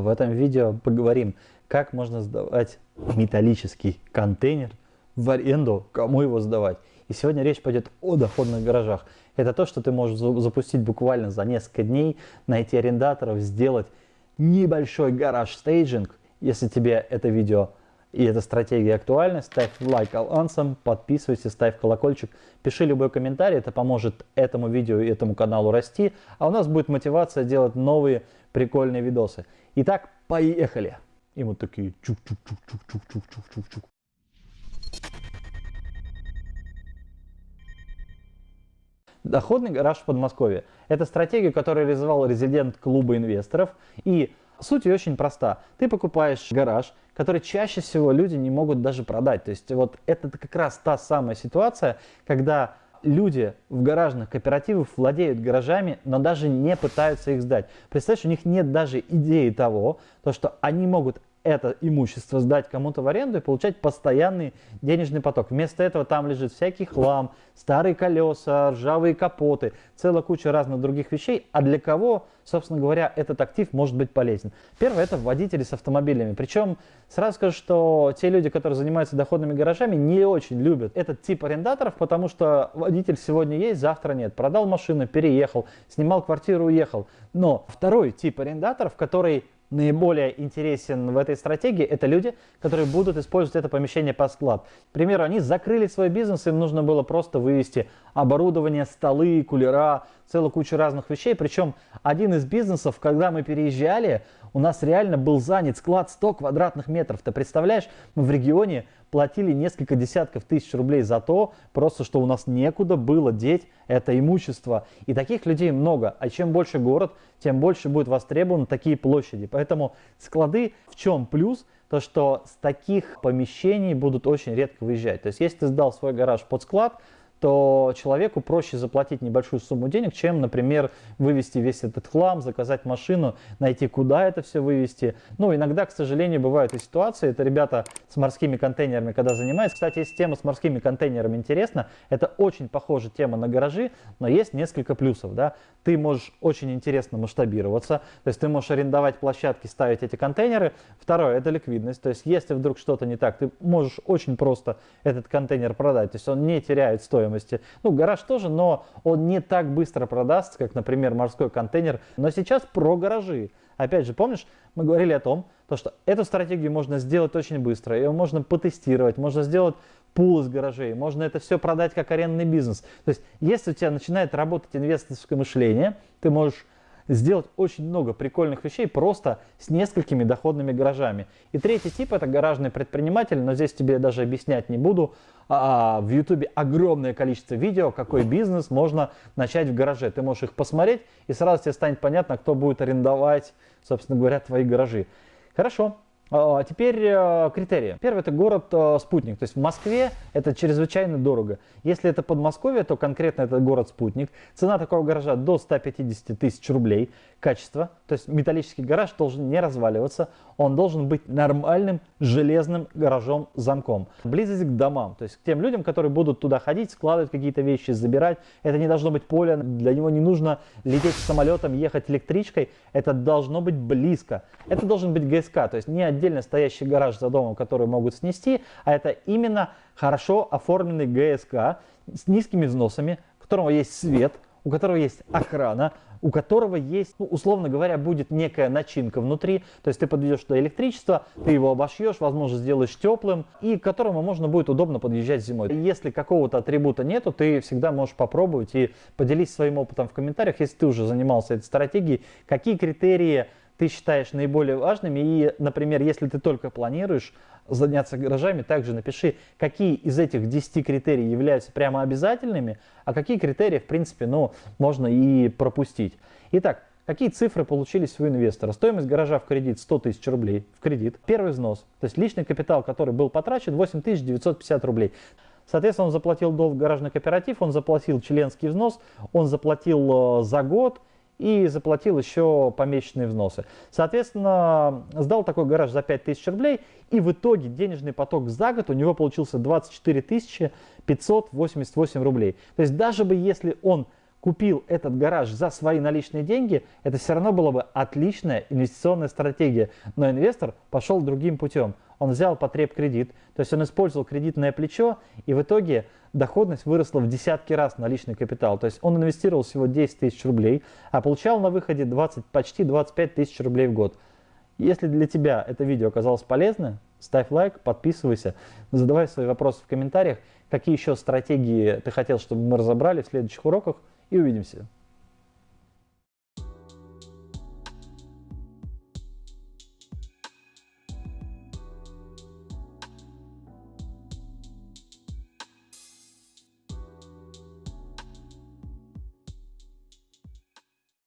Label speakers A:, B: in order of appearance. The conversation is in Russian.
A: В этом видео поговорим, как можно сдавать металлический контейнер в аренду, кому его сдавать. И сегодня речь пойдет о доходных гаражах. Это то, что ты можешь запустить буквально за несколько дней, найти арендаторов, сделать небольшой гараж-стейджинг. Если тебе это видео и эта стратегия актуальна, ставь лайк алансом, подписывайся, ставь колокольчик, пиши любой комментарий, это поможет этому видео и этому каналу расти, а у нас будет мотивация делать новые прикольные видосы. Итак, поехали! И мы такие чук-чук-чук-чук-чук-чук-чук-чук. Доходный гараж в Подмосковье. Это стратегия, которую реализовал резидент клуба инвесторов. И суть ее очень проста. Ты покупаешь гараж, который чаще всего люди не могут даже продать. То есть вот это как раз та самая ситуация, когда люди в гаражных кооперативах владеют гаражами, но даже не пытаются их сдать. Представляешь, у них нет даже идеи того, то, что они могут это имущество сдать кому-то в аренду и получать постоянный денежный поток. Вместо этого там лежит всякий хлам, старые колеса, ржавые капоты, целая куча разных других вещей. А для кого, собственно говоря, этот актив может быть полезен? Первое – это водители с автомобилями. Причем сразу скажу, что те люди, которые занимаются доходными гаражами, не очень любят этот тип арендаторов, потому что водитель сегодня есть, завтра нет. Продал машину, переехал, снимал квартиру, уехал. Но второй тип арендаторов, который наиболее интересен в этой стратегии, это люди, которые будут использовать это помещение по склад. К примеру, они закрыли свой бизнес, им нужно было просто вывести оборудование, столы, кулера, целую кучу разных вещей. Причем один из бизнесов, когда мы переезжали, у нас реально был занят склад 100 квадратных метров. Ты представляешь, мы в регионе платили несколько десятков тысяч рублей за то, просто что у нас некуда было деть это имущество. И таких людей много. А чем больше город, тем больше будет востребованы такие площади. Поэтому склады в чем плюс? То, что с таких помещений будут очень редко выезжать. То есть, если ты сдал свой гараж под склад, то человеку проще заплатить небольшую сумму денег, чем, например, вывести весь этот хлам, заказать машину, найти, куда это все вывести. Ну, иногда, к сожалению, бывают и ситуации, это ребята с морскими контейнерами, когда занимаются. Кстати, если тема с морскими контейнерами интересна, это очень похожая тема на гаражи, но есть несколько плюсов, да. Ты можешь очень интересно масштабироваться, то есть ты можешь арендовать площадки, ставить эти контейнеры. Второе, это ликвидность, то есть если вдруг что-то не так, ты можешь очень просто этот контейнер продать, то есть он не теряет стоимость стоимости. Ну, гараж тоже, но он не так быстро продастся, как, например, морской контейнер. Но сейчас про гаражи. Опять же, помнишь, мы говорили о том, то, что эту стратегию можно сделать очень быстро, ее можно потестировать, можно сделать пул из гаражей, можно это все продать как арендный бизнес. То есть, если у тебя начинает работать инвесторское мышление, ты можешь сделать очень много прикольных вещей просто с несколькими доходными гаражами. И третий тип это гаражный предприниматель, но здесь тебе даже объяснять не буду. А, а в YouTube огромное количество видео, какой бизнес можно начать в гараже. Ты можешь их посмотреть и сразу тебе станет понятно, кто будет арендовать, собственно говоря, твои гаражи. Хорошо, теперь э, критерии. Первый это город-спутник. Э, то есть в Москве это чрезвычайно дорого. Если это Подмосковье, то конкретно это город-спутник. Цена такого гаража до 150 тысяч рублей. Качество. То есть металлический гараж должен не разваливаться. Он должен быть нормальным железным гаражом замком. Близость к домам. То есть к тем людям, которые будут туда ходить, складывать какие-то вещи, забирать. Это не должно быть поле. Для него не нужно лететь самолетом, ехать электричкой. Это должно быть близко. Это должен быть ГСК. То есть не отдельно стоящий гараж за домом, который могут снести, а это именно хорошо оформленный ГСК с низкими взносами, у которого есть свет, у которого есть охрана, у которого есть, ну, условно говоря, будет некая начинка внутри, то есть ты подведешь туда электричество, ты его обошьешь, возможно, сделаешь теплым, и к которому можно будет удобно подъезжать зимой. Если какого-то атрибута нету, ты всегда можешь попробовать и поделись своим опытом в комментариях, если ты уже занимался этой стратегией, какие критерии ты считаешь наиболее важными. И, например, если ты только планируешь заняться гаражами, также напиши, какие из этих 10 критерий являются прямо обязательными, а какие критерии, в принципе, ну, можно и пропустить. Итак, Какие цифры получились у инвестора? Стоимость гаража в кредит 100 тысяч рублей в кредит. Первый взнос, то есть личный капитал, который был потрачен, 8950 рублей. Соответственно, он заплатил долг гаражный кооператив, он заплатил членский взнос, он заплатил э, за год и заплатил еще помесячные взносы. Соответственно, сдал такой гараж за 5000 рублей, и в итоге денежный поток за год у него получился 24 588 рублей. То есть даже бы если он купил этот гараж за свои наличные деньги, это все равно была бы отличная инвестиционная стратегия. Но инвестор пошел другим путем. Он взял потреб кредит, то есть он использовал кредитное плечо, и в итоге доходность выросла в десятки раз на личный капитал. То есть он инвестировал всего 10 тысяч рублей, а получал на выходе 20, почти 25 тысяч рублей в год. Если для тебя это видео оказалось полезным, ставь лайк, подписывайся, задавай свои вопросы в комментариях, какие еще стратегии ты хотел, чтобы мы разобрали в следующих уроках, и увидимся.